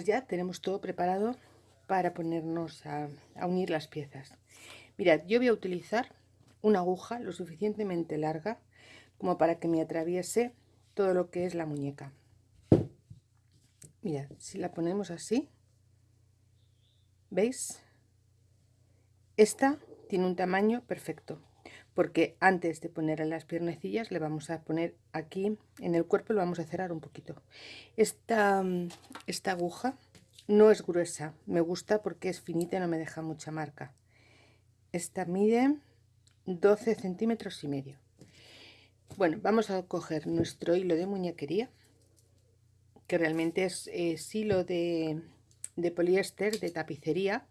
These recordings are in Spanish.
pues ya tenemos todo preparado para ponernos a, unir las piezas. Mirad, yo voy a utilizar una aguja lo suficientemente larga como para que me atraviese todo lo que es la muñeca. Mirad, si la ponemos así, ¿veis? Esta tiene un tamaño perfecto porque antes de poner las piernecillas le vamos a poner aquí en el cuerpo lo vamos a cerrar un poquito. Esta, esta aguja no es gruesa me gusta porque es finita y no me deja mucha marca. Esta mide 12 centímetros y medio. Bueno vamos a coger nuestro hilo de muñequería que realmente es, hilo de, de poliéster de tapicería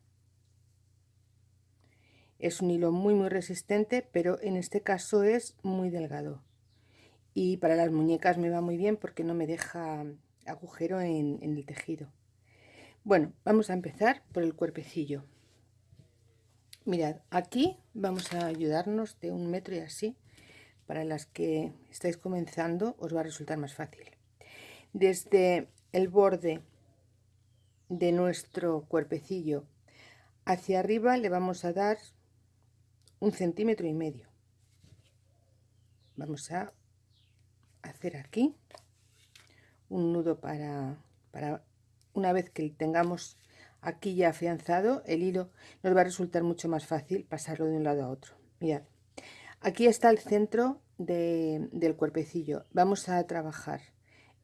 es un hilo muy muy resistente pero en este caso es muy delgado. Y para las muñecas me va muy bien porque no me deja agujero en, el tejido. Bueno vamos a empezar por el cuerpecillo. Mirad aquí vamos a ayudarnos de un metro y así para las que estáis comenzando os va a resultar más fácil. Desde el borde de nuestro cuerpecillo hacia arriba le vamos a dar un centímetro y medio. Vamos a hacer aquí un nudo para, para una vez que tengamos aquí ya afianzado el hilo nos va a resultar mucho más fácil pasarlo de un lado a otro. Mirad aquí está el centro del cuerpecillo. Vamos a trabajar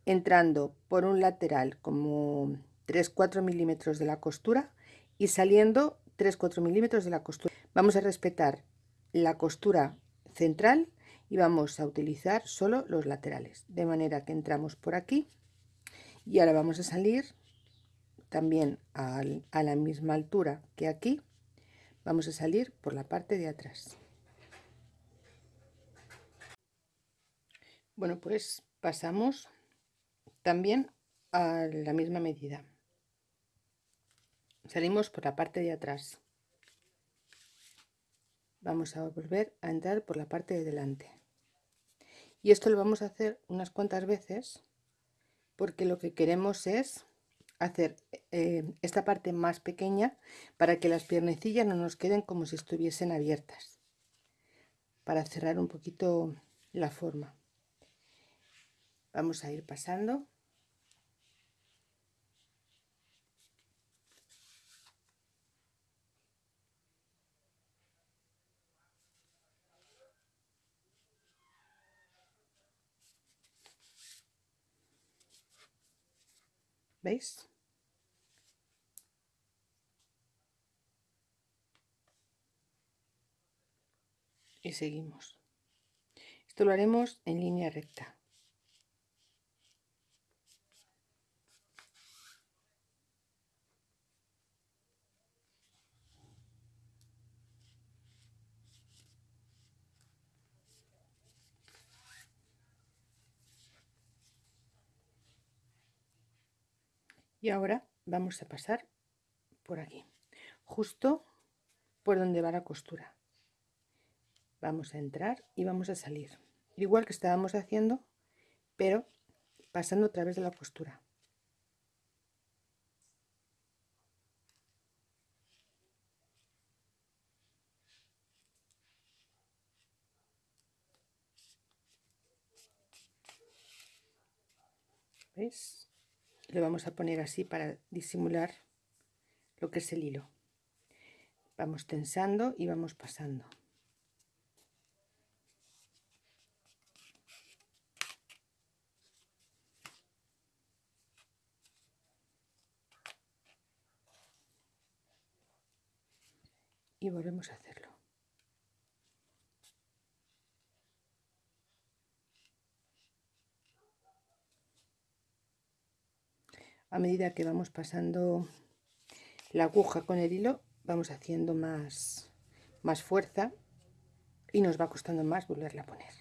entrando por un lateral como 3-4 milímetros de la costura y saliendo 3-4 milímetros de la costura Vamos a respetar la costura central y vamos a utilizar solo los laterales. De manera que entramos por aquí y ahora vamos a salir también a, a la misma altura que aquí. Vamos a salir por la parte de atrás. Bueno, pues pasamos también a la misma medida. Salimos por la parte de atrás vamos a volver a entrar por la parte de delante. Y esto lo vamos a hacer unas cuantas veces porque lo que queremos es hacer eh, esta parte más pequeña para que las piernecillas no nos queden como si estuviesen abiertas para cerrar un poquito la forma. Vamos a ir pasando ¿Veis? Y seguimos. Esto lo haremos en línea recta. Y ahora vamos a pasar por aquí justo por donde va la costura. Vamos a entrar y vamos a salir. Igual que estábamos haciendo pero pasando a través de la costura. ¿Veis? Lo vamos a poner así para disimular lo que es el hilo. Vamos tensando y vamos pasando. Y volvemos a hacerlo a medida que vamos pasando la aguja con el hilo vamos haciendo más, más fuerza y nos va costando más volverla a poner.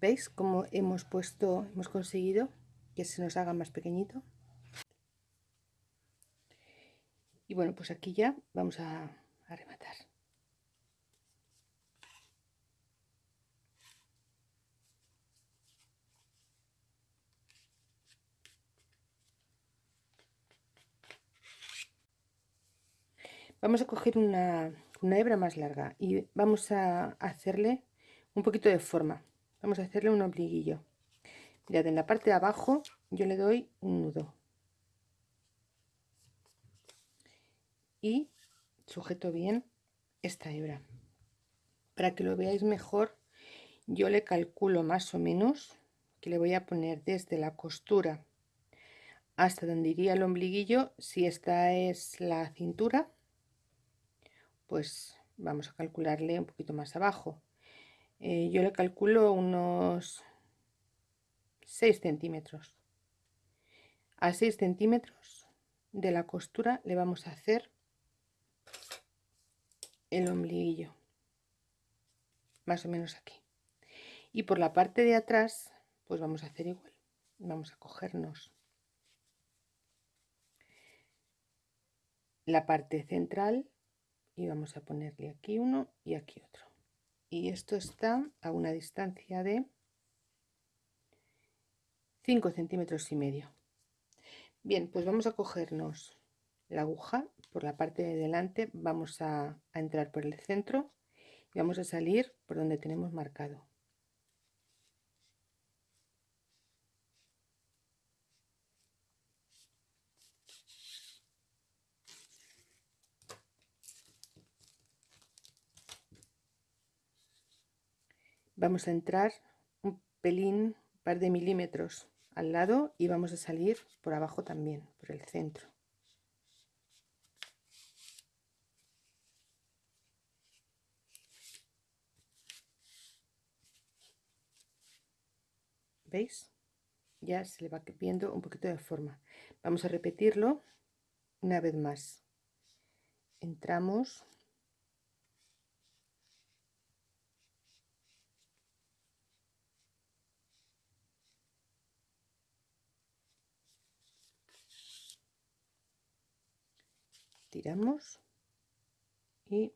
¿veis cómo hemos puesto hemos conseguido que se nos haga más pequeñito y bueno pues aquí ya vamos a, a rematar vamos a coger una, hebra más larga y vamos a hacerle un poquito de forma. Vamos a hacerle un ombliguillo mirad en la parte de abajo yo le doy un nudo. Y sujeto bien esta hebra. Para que lo veáis mejor yo le calculo más o menos que le voy a poner desde la costura hasta donde iría el ombliguillo si esta es la cintura pues vamos a calcularle un poquito más abajo. Eh, yo le calculo unos 6 centímetros. A 6 centímetros de la costura le vamos a hacer el ombliguillo. Más o menos aquí. Y por la parte de atrás pues vamos a hacer igual. Vamos a cogernos la parte central y vamos a ponerle aquí uno y aquí otro. Y esto está a una distancia de 5 centímetros y medio. Bien pues vamos a cogernos la aguja por la parte de delante vamos a, a entrar por el centro y vamos a salir por donde tenemos marcado vamos a entrar un pelín, un par de milímetros al lado y vamos a salir por abajo también, por el centro. ¿Veis? Ya se le va viendo un poquito de forma. Vamos a repetirlo una vez más. Entramos tiramos y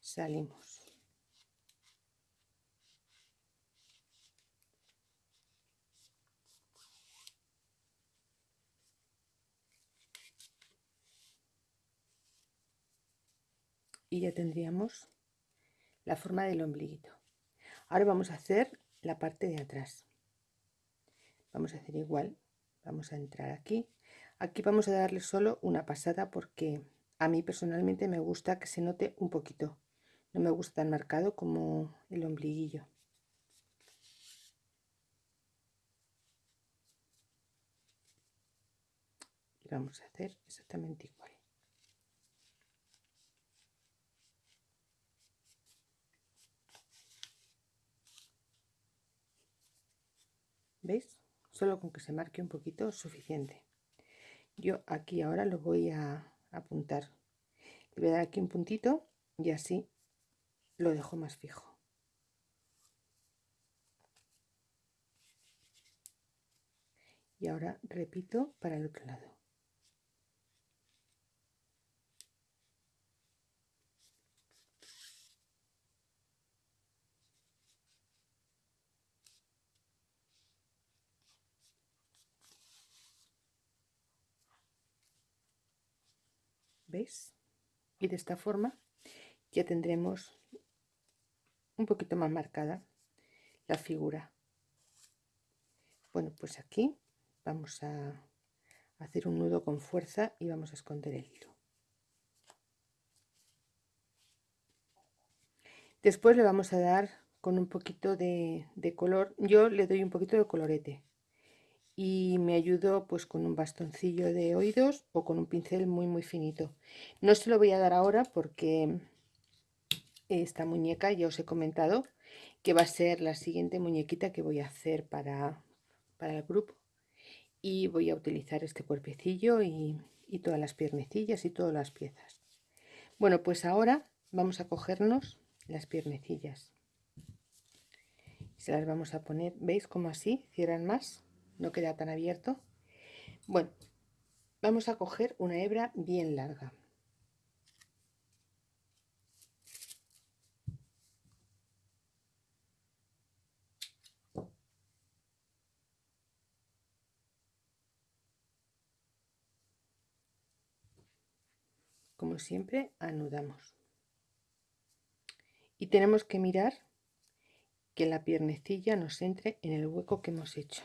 salimos. Y ya tendríamos la forma del ombliguito. Ahora vamos a hacer la parte de atrás. Vamos a hacer igual vamos a entrar aquí Aquí vamos a darle solo una pasada porque a mí personalmente me gusta que se note un poquito. No me gusta tan marcado como el ombliguillo. Y vamos a hacer exactamente igual. ¿Veis? Solo con que se marque un poquito es suficiente yo aquí ahora lo voy a apuntar. Le voy a dar aquí un puntito y así lo dejo más fijo. Y ahora repito para el otro lado ¿Veis? Y de esta forma ya tendremos un poquito más marcada la figura. Bueno, pues aquí vamos a hacer un nudo con fuerza y vamos a esconder el hilo. Después le vamos a dar con un poquito de, de color. Yo le doy un poquito de colorete y me ayudo pues con un bastoncillo de oídos o con un pincel muy muy finito. No se lo voy a dar ahora porque esta muñeca ya os he comentado que va a ser la siguiente muñequita que voy a hacer para, para el grupo. Y voy a utilizar este cuerpecillo y, y todas las piernecillas y todas las piezas. Bueno pues ahora vamos a cogernos las piernecillas. Se las vamos a poner veis como así cierran más no queda tan abierto. Bueno vamos a coger una hebra bien larga. Como siempre anudamos. Y tenemos que mirar que la piernecilla nos entre en el hueco que hemos hecho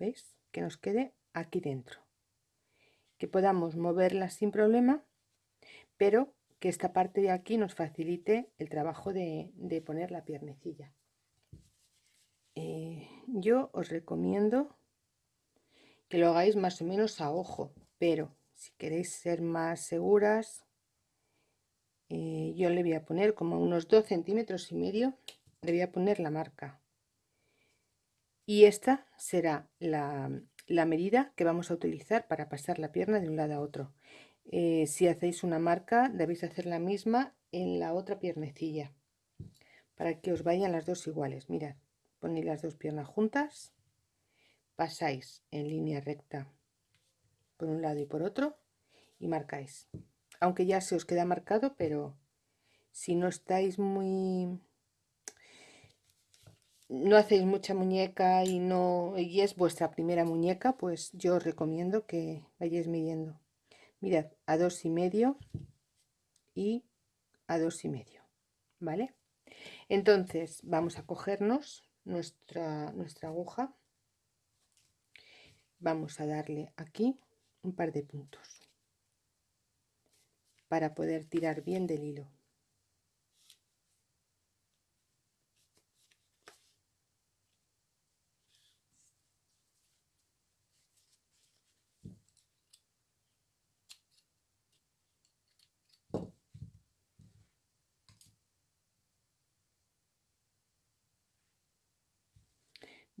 veis que nos quede aquí dentro. Que podamos moverla sin problema pero que esta parte de aquí nos facilite el trabajo de, poner la piernecilla. Eh, yo os recomiendo que lo hagáis más o menos a ojo pero si queréis ser más seguras eh, yo le voy a poner como unos 2 centímetros y medio le voy a poner la marca y esta será la, medida que vamos a utilizar para pasar la pierna de un lado a otro. Eh, si hacéis una marca debéis hacer la misma en la otra piernecilla para que os vayan las dos iguales. Mirad ponéis las dos piernas juntas pasáis en línea recta por un lado y por otro y marcáis. Aunque ya se os queda marcado pero si no estáis muy no hacéis mucha muñeca y no y es vuestra primera muñeca pues yo os recomiendo que vayáis midiendo. Mirad a dos y medio y a dos y medio vale entonces vamos a cogernos nuestra nuestra aguja. Vamos a darle aquí un par de puntos para poder tirar bien del hilo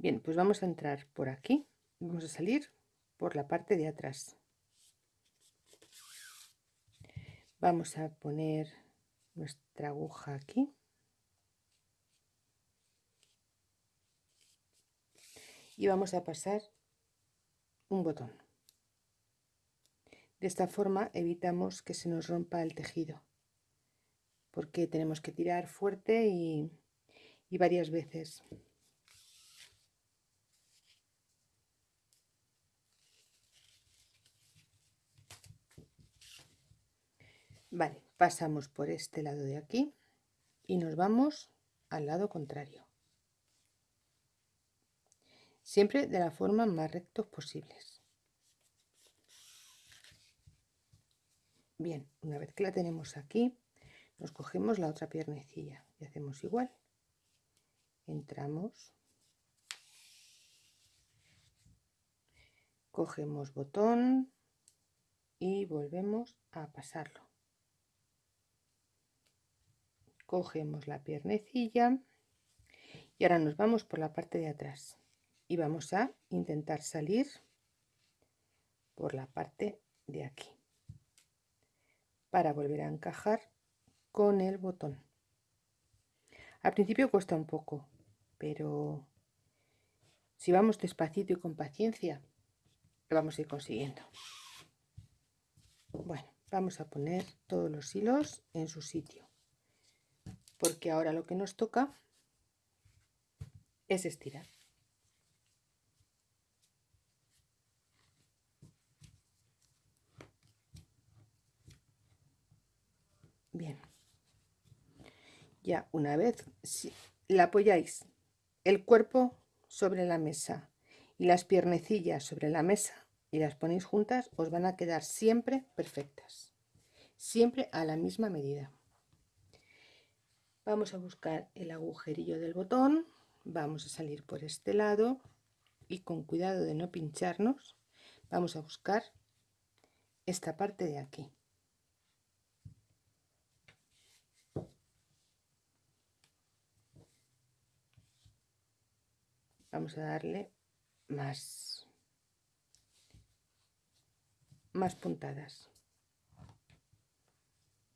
Bien, pues vamos a entrar por aquí, vamos a salir por la parte de atrás. Vamos a poner nuestra aguja aquí. Y vamos a pasar un botón. De esta forma evitamos que se nos rompa el tejido, porque tenemos que tirar fuerte y, y varias veces. Vale, pasamos por este lado de aquí y nos vamos al lado contrario. Siempre de la forma más rectos posibles. Bien, una vez que la tenemos aquí, nos cogemos la otra piernecilla y hacemos igual. Entramos, cogemos botón y volvemos a pasarlo cogemos la piernecilla y ahora nos vamos por la parte de atrás. Y vamos a intentar salir por la parte de aquí para volver a encajar con el botón. Al principio cuesta un poco pero si vamos despacito y con paciencia lo vamos a ir consiguiendo. Bueno vamos a poner todos los hilos en su sitio porque ahora lo que nos toca es estirar. Bien. Ya una vez si la apoyáis el cuerpo sobre la mesa y las piernecillas sobre la mesa y las ponéis juntas, os van a quedar siempre perfectas. Siempre a la misma medida vamos a buscar el agujerillo del botón vamos a salir por este lado y con cuidado de no pincharnos vamos a buscar esta parte de aquí. Vamos a darle más más puntadas.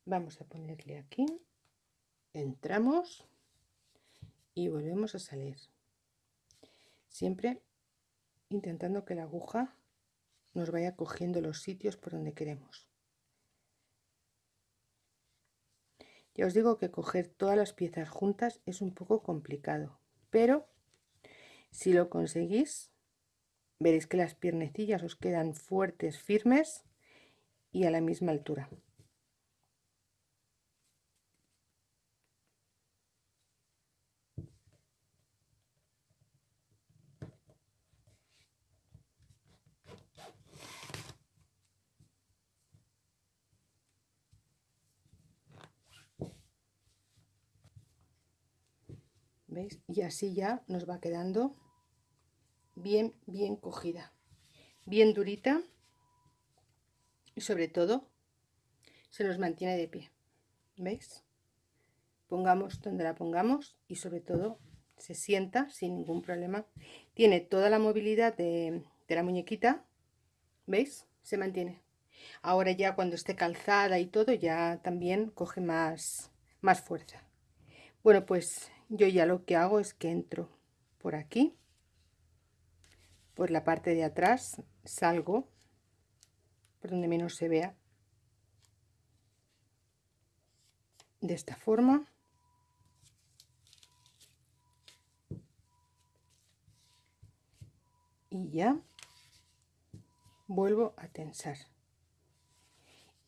Vamos a ponerle aquí entramos y volvemos a salir. Siempre intentando que la aguja nos vaya cogiendo los sitios por donde queremos. Ya os digo que coger todas las piezas juntas es un poco complicado pero si lo conseguís veréis que las piernecillas os quedan fuertes firmes y a la misma altura Y así ya nos va quedando bien, bien cogida. Bien durita. Y sobre todo, se nos mantiene de pie. ¿Veis? Pongamos donde la pongamos y sobre todo se sienta sin ningún problema. Tiene toda la movilidad de, de la muñequita. ¿Veis? Se mantiene. Ahora ya cuando esté calzada y todo ya también coge más, más fuerza. Bueno, pues yo ya lo que hago es que entro por aquí, por la parte de atrás, salgo por donde menos se vea, de esta forma. Y ya vuelvo a tensar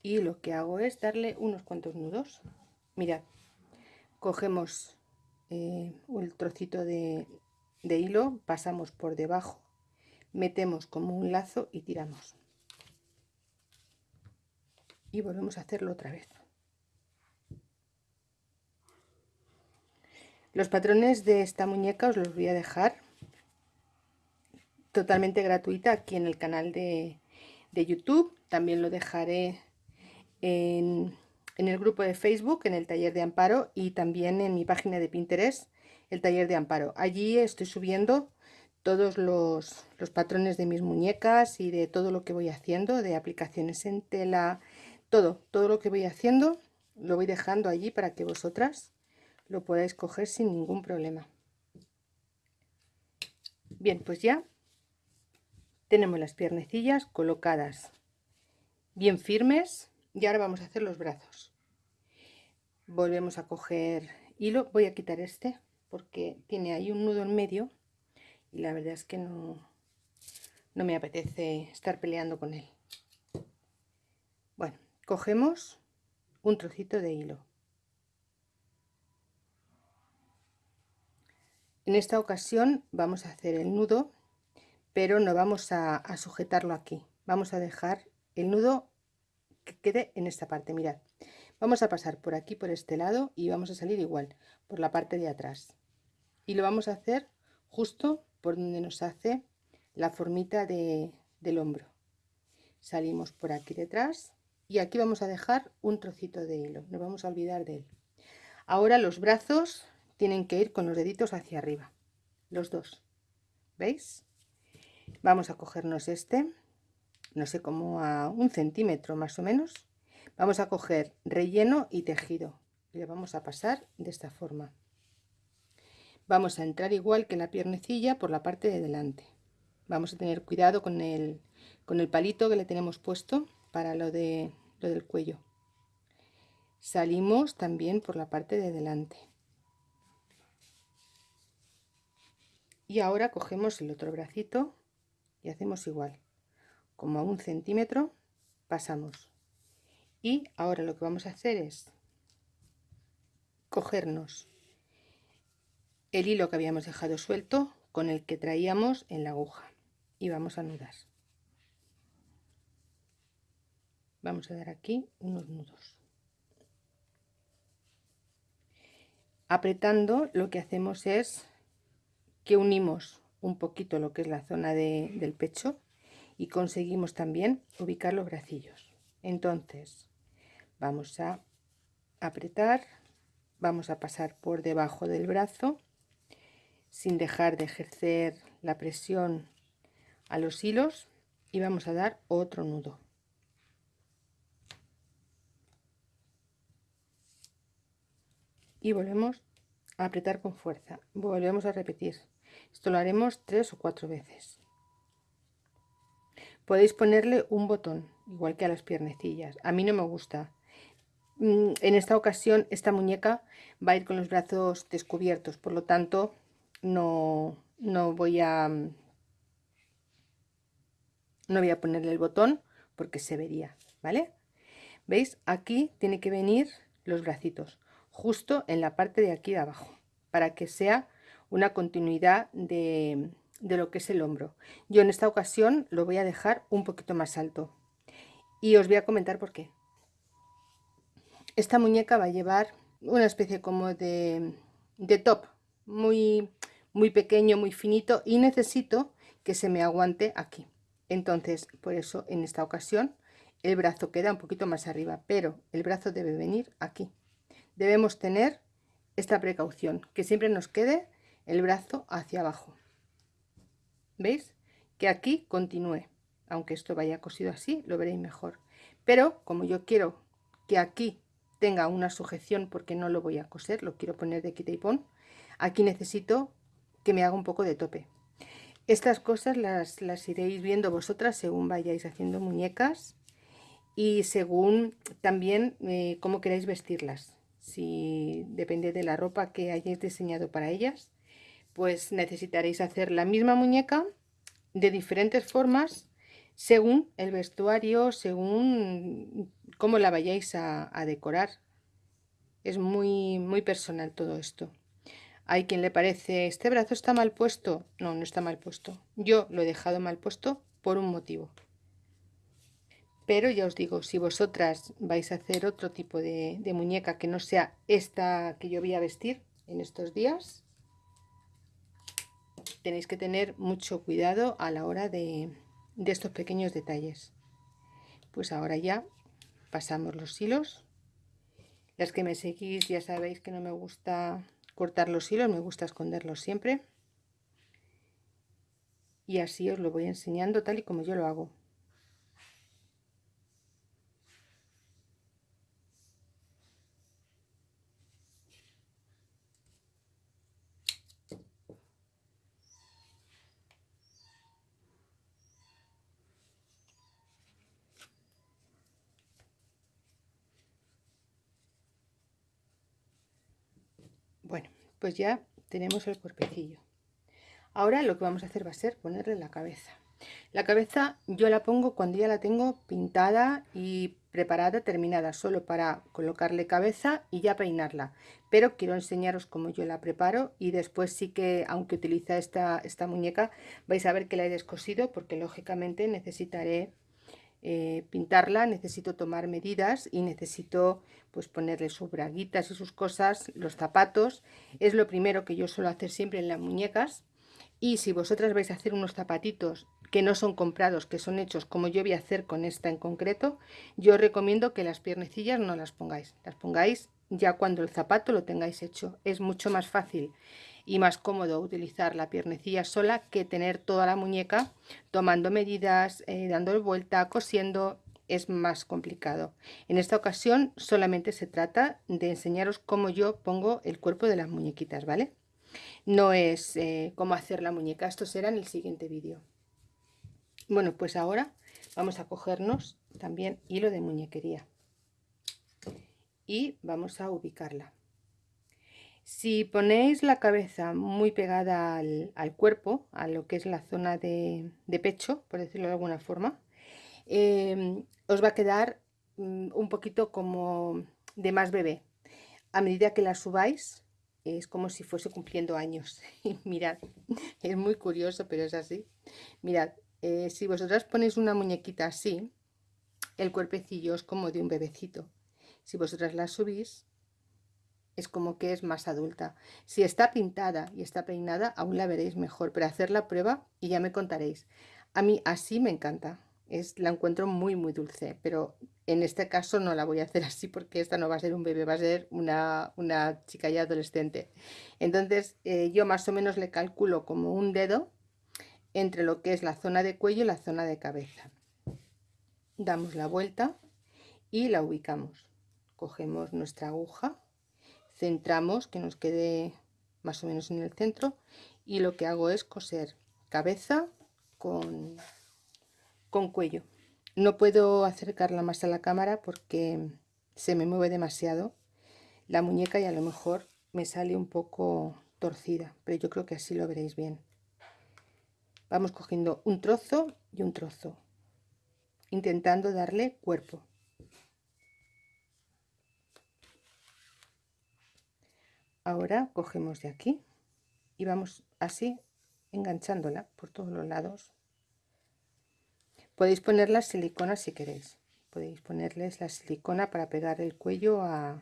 y lo que hago es darle unos cuantos nudos mirad cogemos eh, el trocito de, de hilo pasamos por debajo metemos como un lazo y tiramos. Y volvemos a hacerlo otra vez. Los patrones de esta muñeca os los voy a dejar totalmente gratuita aquí en el canal de, de youtube. También lo dejaré en, el grupo de Facebook, en el taller de Amparo y también en mi página de Pinterest, el taller de Amparo. Allí estoy subiendo todos los, los, patrones de mis muñecas y de todo lo que voy haciendo, de aplicaciones en tela, todo, todo lo que voy haciendo lo voy dejando allí para que vosotras lo podáis coger sin ningún problema. Bien, pues ya tenemos las piernecillas colocadas bien firmes y ahora vamos a hacer los brazos. Volvemos a coger hilo. Voy a quitar este porque tiene ahí un nudo en medio y la verdad es que no no me apetece estar peleando con él. Bueno cogemos un trocito de hilo. En esta ocasión vamos a hacer el nudo pero no vamos a, a sujetarlo aquí. Vamos a dejar el nudo que quede en esta parte. Mirad vamos a pasar por aquí por este lado y vamos a salir igual por la parte de atrás. Y lo vamos a hacer justo por donde nos hace la formita de, del hombro. Salimos por aquí detrás y aquí vamos a dejar un trocito de hilo. No vamos a olvidar de él. Ahora los brazos tienen que ir con los deditos hacia arriba los dos. Veis vamos a cogernos este no sé, como a un centímetro más o menos. Vamos a coger relleno y tejido y le vamos a pasar de esta forma. Vamos a entrar igual que la piernecilla por la parte de delante. Vamos a tener cuidado con el, con el palito que le tenemos puesto para lo, de, lo del cuello. Salimos también por la parte de delante. Y ahora cogemos el otro bracito y hacemos igual como a un centímetro pasamos. Y ahora lo que vamos a hacer es cogernos el hilo que habíamos dejado suelto con el que traíamos en la aguja. Y vamos a anudar vamos a dar aquí unos nudos. Apretando lo que hacemos es que unimos un poquito lo que es la zona de, del pecho y conseguimos también ubicar los bracillos. Entonces vamos a apretar vamos a pasar por debajo del brazo sin dejar de ejercer la presión a los hilos y vamos a dar otro nudo. Y volvemos a apretar con fuerza. Volvemos a repetir. Esto lo haremos tres o cuatro veces podéis ponerle un botón igual que a las piernecillas. A mí no me gusta. Mm, en esta ocasión esta muñeca va a ir con los brazos descubiertos por lo tanto no, no voy a no voy a ponerle el botón porque se vería vale veis aquí tiene que venir los bracitos justo en la parte de aquí de abajo para que sea una continuidad de, de lo que es el hombro. Yo en esta ocasión lo voy a dejar un poquito más alto y os voy a comentar por qué. Esta muñeca va a llevar una especie como de, de top, muy, muy pequeño, muy finito y necesito que se me aguante aquí. Entonces, por eso en esta ocasión el brazo queda un poquito más arriba, pero el brazo debe venir aquí. Debemos tener esta precaución, que siempre nos quede el brazo hacia abajo. ¿Veis? Que aquí continúe. Aunque esto vaya cosido así, lo veréis mejor. Pero como yo quiero que aquí tenga una sujeción porque no lo voy a coser, lo quiero poner de quita y pon, aquí necesito que me haga un poco de tope. Estas cosas las, las iréis viendo vosotras según vayáis haciendo muñecas y según también eh, cómo queráis vestirlas. Si depende de la ropa que hayáis diseñado para ellas, pues necesitaréis hacer la misma muñeca de diferentes formas según el vestuario, según cómo la vayáis a, decorar. Es muy, muy personal todo esto. Hay quien le parece, este brazo está mal puesto. No, no está mal puesto. Yo lo he dejado mal puesto por un motivo. Pero ya os digo, si vosotras vais a hacer otro tipo de, de muñeca que no sea esta que yo voy a vestir en estos días, tenéis que tener mucho cuidado a la hora de, de estos pequeños detalles. Pues ahora ya pasamos los hilos. Las que me seguís ya sabéis que no me gusta cortar los hilos, me gusta esconderlos siempre. Y así os lo voy enseñando tal y como yo lo hago. Bueno, pues ya tenemos el cuerpecillo. Ahora lo que vamos a hacer va a ser ponerle la cabeza. La cabeza yo la pongo cuando ya la tengo pintada y preparada, terminada, solo para colocarle cabeza y ya peinarla. Pero quiero enseñaros cómo yo la preparo y después sí que, aunque utiliza esta, esta muñeca, vais a ver que la he descosido porque lógicamente necesitaré eh, pintarla necesito tomar medidas y necesito pues ponerle sus braguitas y sus cosas, los zapatos, es lo primero que yo suelo hacer siempre en las muñecas. Y si vosotras vais a hacer unos zapatitos que no son comprados, que son hechos como yo voy a hacer con esta en concreto, yo recomiendo que las piernecillas no las pongáis, las pongáis ya cuando el zapato lo tengáis hecho, es mucho más fácil y más cómodo utilizar la piernecilla sola que tener toda la muñeca tomando medidas, eh, dando vuelta, cosiendo, es más complicado. En esta ocasión solamente se trata de enseñaros cómo yo pongo el cuerpo de las muñequitas, ¿vale? No es eh, cómo hacer la muñeca, esto será en el siguiente vídeo. Bueno, pues ahora vamos a cogernos también hilo de muñequería y vamos a ubicarla. Si ponéis la cabeza muy pegada al, cuerpo, a lo que es la zona de, pecho, por decirlo de alguna forma, em, os va a quedar mm, un poquito como de más bebé. A medida que la subáis, es como si fuese cumpliendo años. Mirad, es muy curioso, pero es así. Mirad, eh, si vosotras ponéis una muñequita así, el cuerpecillo es como de un bebecito. Si vosotras la subís, es como que es más adulta. Si está pintada y está peinada, aún la veréis mejor, pero hacer la prueba y ya me contaréis. A mí así me encanta, es, la encuentro muy muy dulce, pero en este caso no la voy a hacer así porque esta no va a ser un bebé, va a ser una, chica ya adolescente. Entonces eh, yo más o menos le calculo como un dedo entre lo que es la zona de cuello y la zona de cabeza. Damos la vuelta y la ubicamos. Cogemos nuestra aguja centramos que nos quede más o menos en el centro y lo que hago es coser cabeza con, con cuello. No puedo acercarla más a la cámara porque se me mueve demasiado la muñeca y a lo mejor me sale un poco torcida pero yo creo que así lo veréis bien. Vamos cogiendo un trozo y un trozo intentando darle cuerpo ahora cogemos de aquí y vamos así enganchándola por todos los lados. Podéis poner la silicona si queréis. Podéis ponerles la silicona para pegar el cuello a,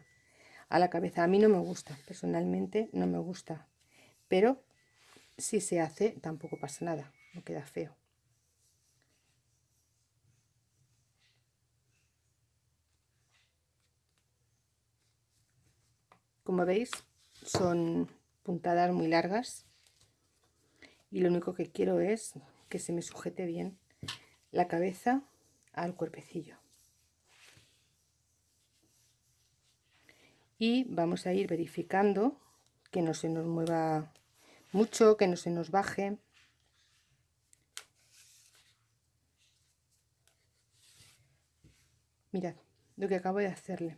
a la cabeza. A mí no me gusta personalmente no me gusta. Pero si se hace tampoco pasa nada, no queda feo. Como veis, son puntadas muy largas y lo único que quiero es que se me sujete bien la cabeza al cuerpecillo. Y vamos a ir verificando que no se nos mueva mucho, que no se nos baje. Mirad lo que acabo de hacerle.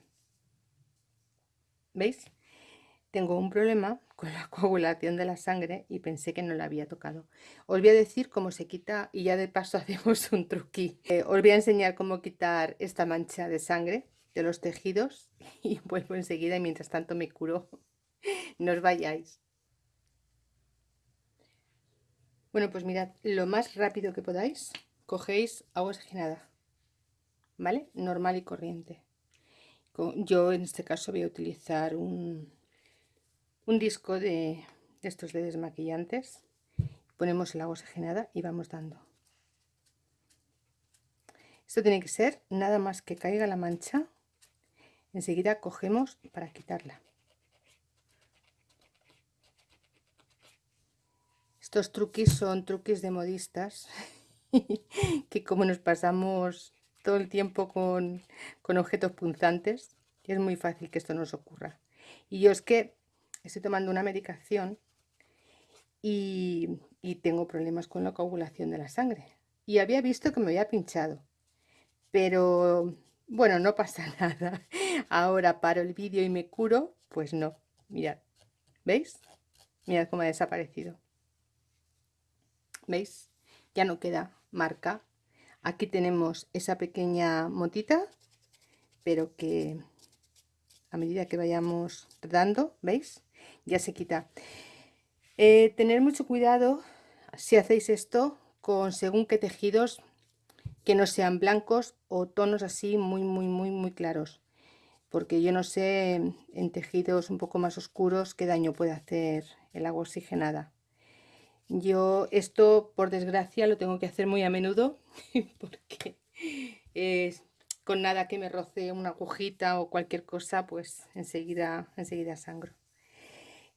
¿Veis? Tengo un problema con la coagulación de la sangre y pensé que no la había tocado. Os voy a decir cómo se quita y ya de paso hacemos un truqui. Eh, os voy a enseñar cómo quitar esta mancha de sangre de los tejidos y vuelvo enseguida y mientras tanto me curo. no os vayáis. Bueno, pues mirad, lo más rápido que podáis, cogéis agua oxigenada, ¿vale? Normal y corriente. Yo en este caso voy a utilizar un, un disco de, estos de desmaquillantes. Ponemos el agua oxigenada y vamos dando. Esto tiene que ser nada más que caiga la mancha. Enseguida cogemos para quitarla. Estos truquis son truquis de modistas que como nos pasamos todo el tiempo con, con objetos punzantes, es muy fácil que esto nos ocurra. Y yo es que estoy tomando una medicación y, tengo problemas con la coagulación de la sangre. Y había visto que me había pinchado, pero bueno, no pasa nada. Ahora paro el vídeo y me curo, pues no. Mirad, ¿veis? Mirad cómo ha desaparecido. ¿Veis? Ya no queda marca. Aquí tenemos esa pequeña motita, pero que a medida que vayamos dando, ¿veis? Ya se quita. Eh, tener mucho cuidado si hacéis esto con según qué tejidos que no sean blancos o tonos así muy muy muy muy claros porque yo no sé en tejidos un poco más oscuros qué daño puede hacer el agua oxigenada yo esto por desgracia lo tengo que hacer muy a menudo porque con nada que me roce una agujita o cualquier cosa pues enseguida enseguida sangro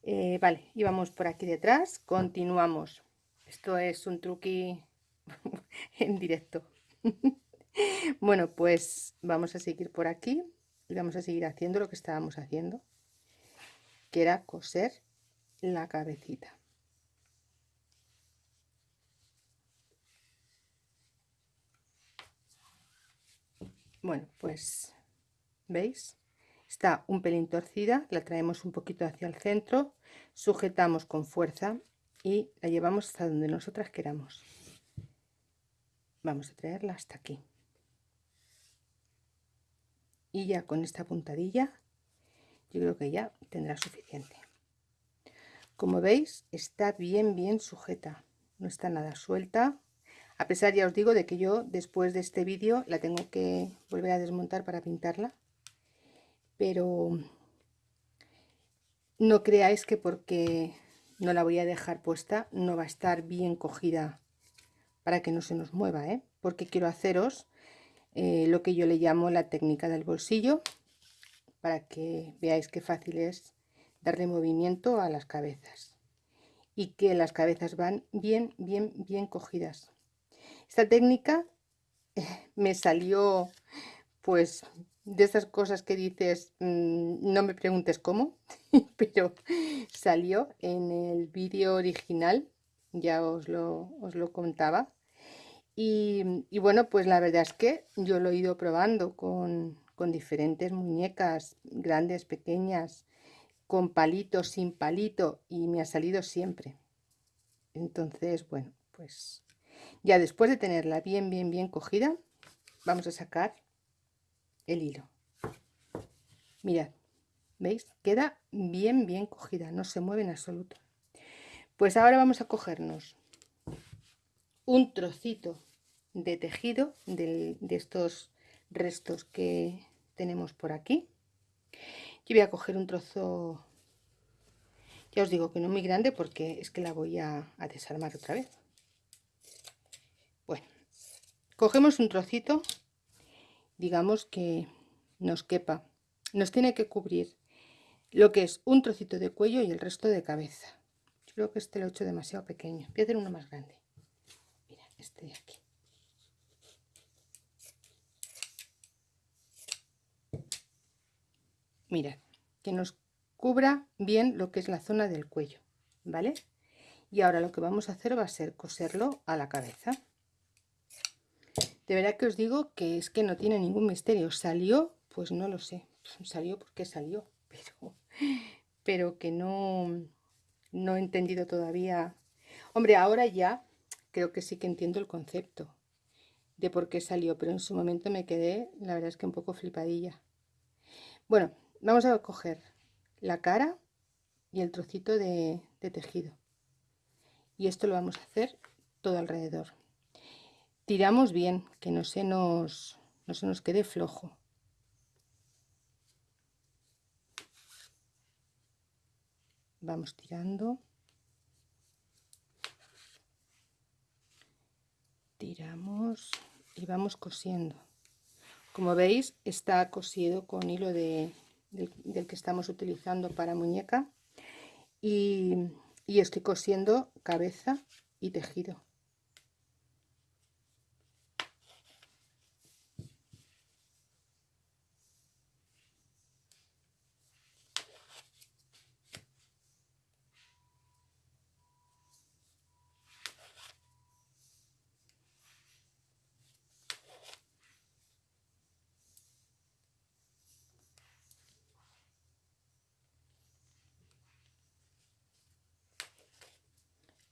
eh, vale, y vamos por aquí detrás, continuamos. Esto es un truqui en directo. bueno, pues vamos a seguir por aquí y vamos a seguir haciendo lo que estábamos haciendo, que era coser la cabecita. Bueno, pues, ¿veis? Está un pelín torcida, la traemos un poquito hacia el centro, sujetamos con fuerza y la llevamos hasta donde nosotras queramos. Vamos a traerla hasta aquí. Y ya con esta puntadilla, yo creo que ya tendrá suficiente. Como veis, está bien, bien sujeta. No está nada suelta. A pesar, ya os digo, de que yo después de este vídeo la tengo que volver a desmontar para pintarla pero no creáis que porque no la voy a dejar puesta no va a estar bien cogida para que no se nos mueva, ¿eh? porque quiero haceros eh, lo que yo le llamo la técnica del bolsillo para que veáis qué fácil es darle movimiento a las cabezas y que las cabezas van bien, bien, bien cogidas. Esta técnica me salió pues de esas cosas que dices, mm, no me preguntes cómo, pero salió en el vídeo original, ya os lo, os lo contaba. Y, bueno, pues la verdad es que yo lo he ido probando con, con diferentes muñecas, grandes, pequeñas, con palito, sin palito, y me ha salido siempre. Entonces, bueno, pues ya después de tenerla bien, bien, bien cogida, vamos a sacar el hilo. Mirad, ¿veis? Queda bien, bien cogida, no se mueve en absoluto. Pues ahora vamos a cogernos un trocito de tejido de, estos restos que tenemos por aquí. Yo voy a coger un trozo Ya os digo que no muy grande porque es que la voy a, a desarmar otra vez. Bueno, cogemos un trocito, digamos que nos quepa. Nos tiene que cubrir lo que es un trocito de cuello y el resto de cabeza. Yo creo que este lo he hecho demasiado pequeño. Voy a hacer uno más grande. Mira, este de aquí. Mirad, que nos cubra bien lo que es la zona del cuello, ¿vale? Y ahora lo que vamos a hacer va a ser coserlo a la cabeza. De verdad que os digo que es que no tiene ningún misterio. ¿Salió? Pues no lo sé. Salió porque salió, pero, pero que no, no he entendido todavía. Hombre, ahora ya creo que sí que entiendo el concepto de por qué salió, pero en su momento me quedé, la verdad es que un poco flipadilla. Bueno, vamos a coger la cara y el trocito de, tejido y esto lo vamos a hacer todo alrededor tiramos bien que no se nos no se nos quede flojo. Vamos tirando. Tiramos y vamos cosiendo. Como veis está cosido con hilo de, del, que estamos utilizando para muñeca y, y estoy cosiendo cabeza y tejido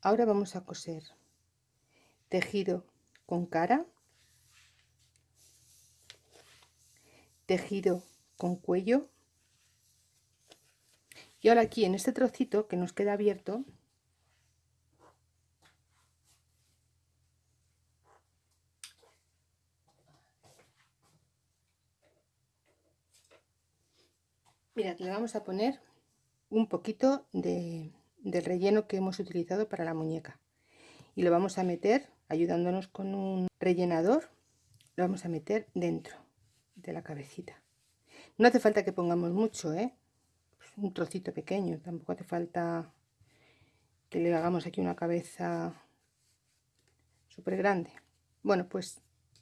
Ahora vamos a coser tejido con cara, tejido con cuello. Y ahora aquí en este trocito que nos queda abierto mirad le vamos a poner un poquito de del relleno que hemos utilizado para la muñeca. Y lo vamos a meter ayudándonos con un rellenador lo vamos a meter dentro de la cabecita. No hace falta que pongamos mucho ¿eh? un trocito pequeño tampoco hace falta que le hagamos aquí una cabeza súper grande bueno pues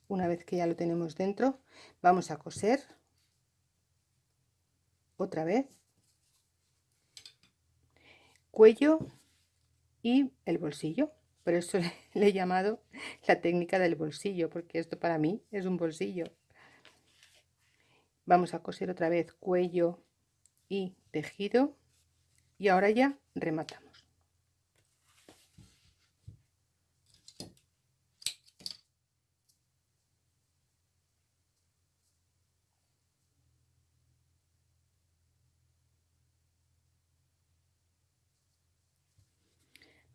una vez que ya lo tenemos dentro vamos a coser otra vez cuello y el bolsillo. Por eso le he llamado la técnica del bolsillo, porque esto para mí es un bolsillo. Vamos a coser otra vez cuello y tejido y ahora ya rematamos.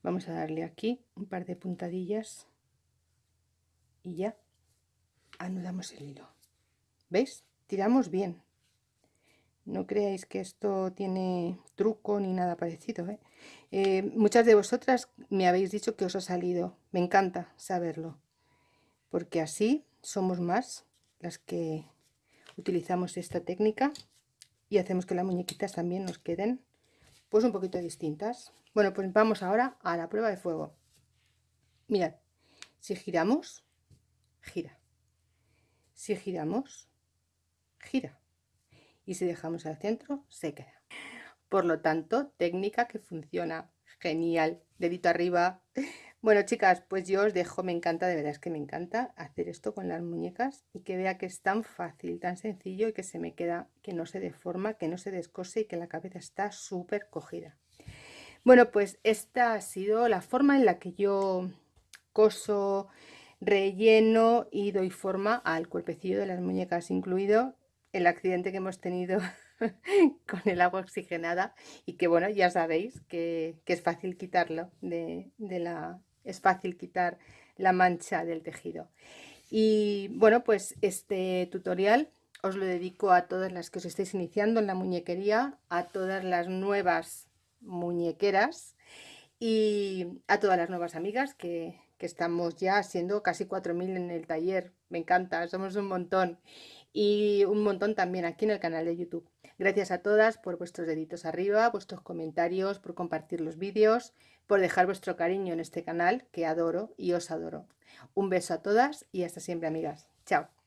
Vamos a darle aquí un par de puntadillas y ya anudamos el hilo. Veis tiramos bien. No creáis que esto tiene truco ni nada parecido ¿eh? Eh, muchas de vosotras me habéis dicho que os ha salido. Me encanta saberlo porque así somos más las que utilizamos esta técnica y hacemos que las muñequitas también nos queden pues un poquito distintas bueno, pues vamos ahora a la prueba de fuego. Mirad, si giramos, gira. Si giramos, gira. Y si dejamos al centro, se queda. Por lo tanto, técnica que funciona. Genial. Dedito arriba. Bueno, chicas, pues yo os dejo. Me encanta, de verdad es que me encanta hacer esto con las muñecas y que vea que es tan fácil, tan sencillo y que se me queda, que no se deforma, que no se descose y que la cabeza está súper cogida. Bueno, pues esta ha sido la forma en la que yo coso, relleno y doy forma al cuerpecillo de las muñecas, incluido el accidente que hemos tenido con el agua oxigenada y que bueno, ya sabéis que, es fácil quitarlo, de, la, es fácil quitar la mancha del tejido. Y bueno, pues este tutorial os lo dedico a todas las que os estáis iniciando en la muñequería, a todas las nuevas muñequeras y a todas las nuevas amigas que, que estamos ya siendo casi 4.000 en el taller. Me encanta, somos un montón. Y un montón también aquí en el canal de YouTube. Gracias a todas por vuestros deditos arriba, vuestros comentarios, por compartir los vídeos, por dejar vuestro cariño en este canal que adoro y os adoro. Un beso a todas y hasta siempre amigas. Chao.